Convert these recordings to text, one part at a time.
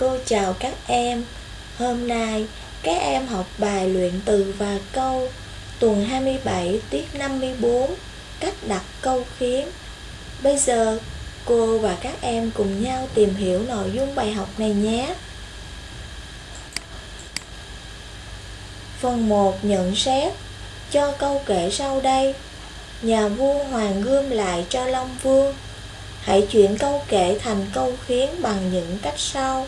Cô chào các em. Hôm nay, các em học bài luyện từ và câu tuần 27 tiết 54 cách đặt câu khiến. Bây giờ, cô và các em cùng nhau tìm hiểu nội dung bài học này nhé. Phần 1 nhận xét cho câu kể sau đây. Nhà vua hoàng gươm lại cho Long Vương Hãy chuyển câu kể thành câu khiến bằng những cách sau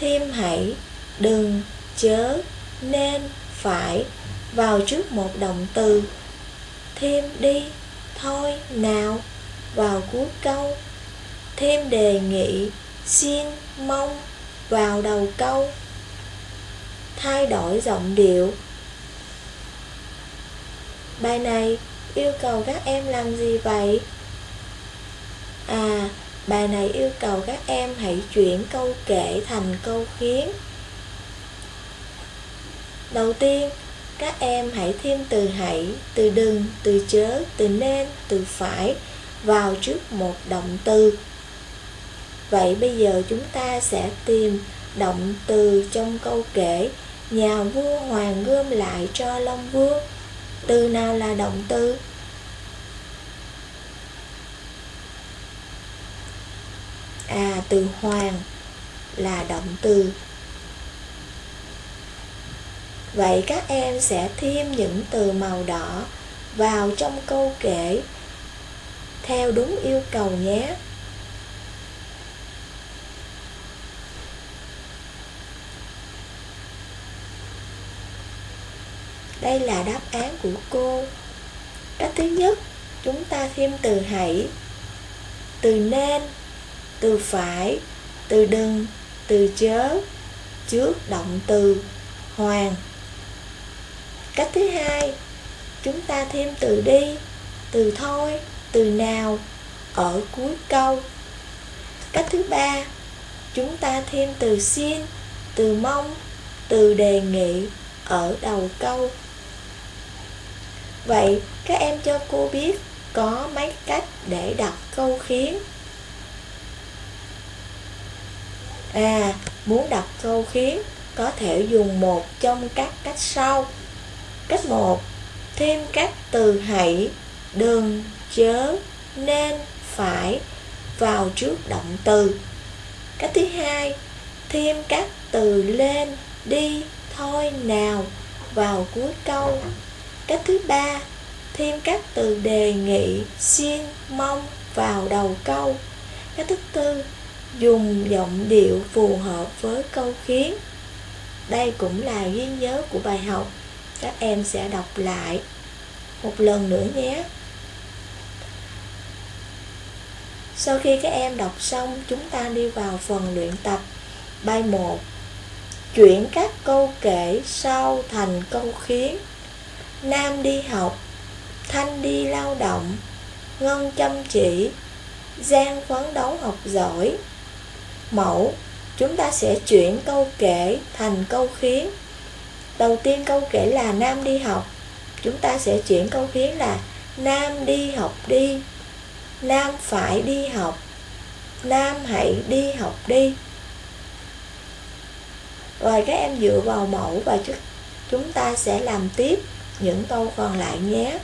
Thêm hãy, đừng, chớ, nên, phải vào trước một động từ. Thêm đi, thôi, nào vào cuối câu. Thêm đề nghị, xin, mong vào đầu câu. Thay đổi giọng điệu. Bài này yêu cầu các em làm gì vậy? À, bài này yêu cầu các em hãy chuyển câu kể thành câu khiến. Đầu tiên, các em hãy thêm từ hãy, từ đừng, từ chớ, từ nên, từ phải vào trước một động từ. Vậy bây giờ chúng ta sẽ tìm động từ trong câu kể Nhà vua hoàng gươm lại cho Long Vương. Từ nào là động từ? À, từ hoàng là động từ. Vậy các em sẽ thêm những từ màu đỏ vào trong câu kể theo đúng yêu cầu nhé. Đây là đáp án của cô. Cách thứ nhất, chúng ta thêm từ hãy, từ nên từ phải, từ đừng, từ chớ, trước động từ hoàng. Cách thứ hai, chúng ta thêm từ đi, từ thôi, từ nào ở cuối câu. Cách thứ ba, chúng ta thêm từ xin, từ mong, từ đề nghị ở đầu câu. Vậy các em cho cô biết có mấy cách để đặt câu khiến À, muốn đặt câu khiến có thể dùng một trong các cách sau. Cách 1. Thêm các từ hãy, đừng, chớ, nên, phải vào trước động từ. Cách thứ hai, thêm các từ lên, đi, thôi, nào vào cuối câu. Cách thứ ba, thêm các từ đề nghị, xin, mong vào đầu câu. Cách thứ tư, dùng giọng điệu phù hợp với câu khiến. Đây cũng là ghi nhớ của bài học. Các em sẽ đọc lại một lần nữa nhé. Sau khi các em đọc xong, chúng ta đi vào phần luyện tập. Bài 1 Chuyển các câu kể sau thành câu khiến Nam đi học Thanh đi lao động Ngân chăm chỉ Giang phấn đấu học giỏi Mẫu, Chúng ta sẽ chuyển câu kể thành câu khiến. Đầu tiên câu kể là Nam đi học. Chúng ta sẽ chuyển câu khiến là Nam đi học đi. Nam phải đi học. Nam hãy đi học đi. Rồi các em dựa vào mẫu và chúng ta sẽ làm tiếp những câu còn lại nhé.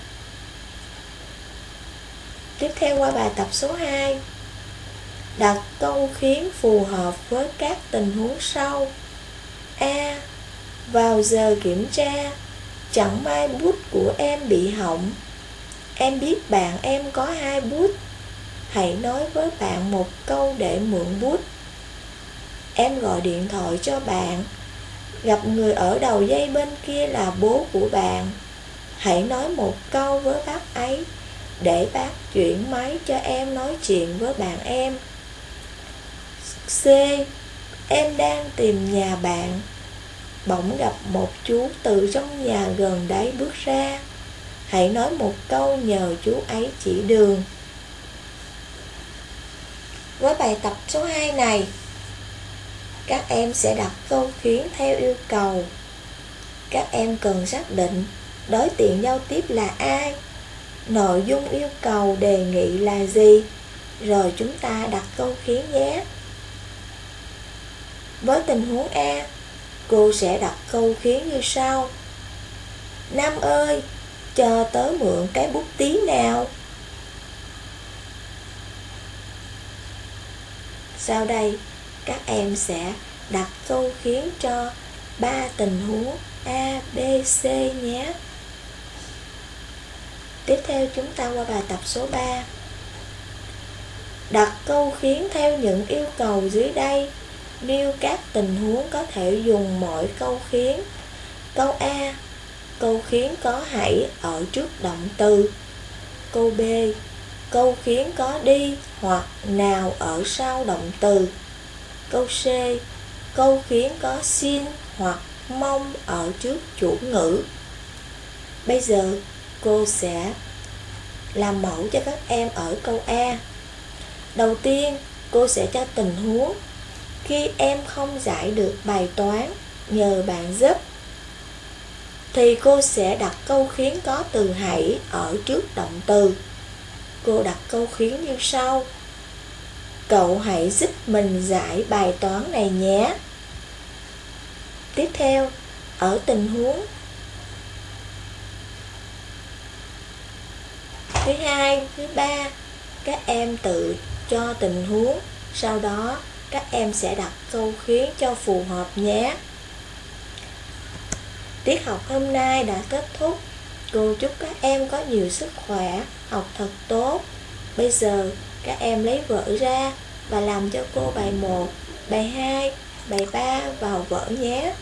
Tiếp theo qua bài tập số 2 Đặt câu khiến phù hợp với các tình huống sau. A. Vào giờ kiểm tra, Chẳng may bút của em bị hỏng. Em biết bạn em có hai bút. Hãy nói với bạn một câu để mượn bút. Em gọi điện thoại cho bạn. Gặp người ở đầu dây bên kia là bố của bạn. Hãy nói một câu với bác ấy Để bác chuyển máy cho em nói chuyện với bạn em. C. Em đang tìm nhà bạn. Bỗng gặp một chú từ trong nhà gần đấy bước ra. Hãy nói một câu nhờ chú ấy chỉ đường. Với bài tập số 2 này, Các em sẽ đặt câu khiến theo yêu cầu. Các em cần xác định đối tượng giao tiếp là ai, Nội dung yêu cầu đề nghị là gì, Rồi chúng ta đặt câu khiến nhé. Với tình huống A, cô sẽ đặt câu khiến như sau. Nam ơi, cho tớ mượn cái bút tí nào. Sau đây, các em sẽ đặt câu khiến cho ba tình huống A, B, C nhé. Tiếp theo chúng ta qua bài tập số 3. Đặt câu khiến theo những yêu cầu dưới đây. Nêu các tình huống có thể dùng mọi câu khiến. Câu A. Câu khiến có hãy ở trước động từ. Câu B. Câu khiến có đi hoặc nào ở sau động từ. Câu C. Câu khiến có xin hoặc mong ở trước chủ ngữ. Bây giờ cô sẽ làm mẫu cho các em ở câu A. Đầu tiên, cô sẽ cho tình huống khi em không giải được bài toán nhờ bạn giúp thì cô sẽ đặt câu khiến có từ hãy ở trước động từ. Cô đặt câu khiến như sau. Cậu hãy giúp mình giải bài toán này nhé. Tiếp theo, ở tình huống thứ hai, thứ ba, các em tự cho tình huống, sau đó các em sẽ đặt câu khiến cho phù hợp nhé. Tiết học hôm nay đã kết thúc. Cô chúc các em có nhiều sức khỏe, học thật tốt. Bây giờ các em lấy vở ra và làm cho cô bài 1, bài 2, bài 3 vào vở nhé.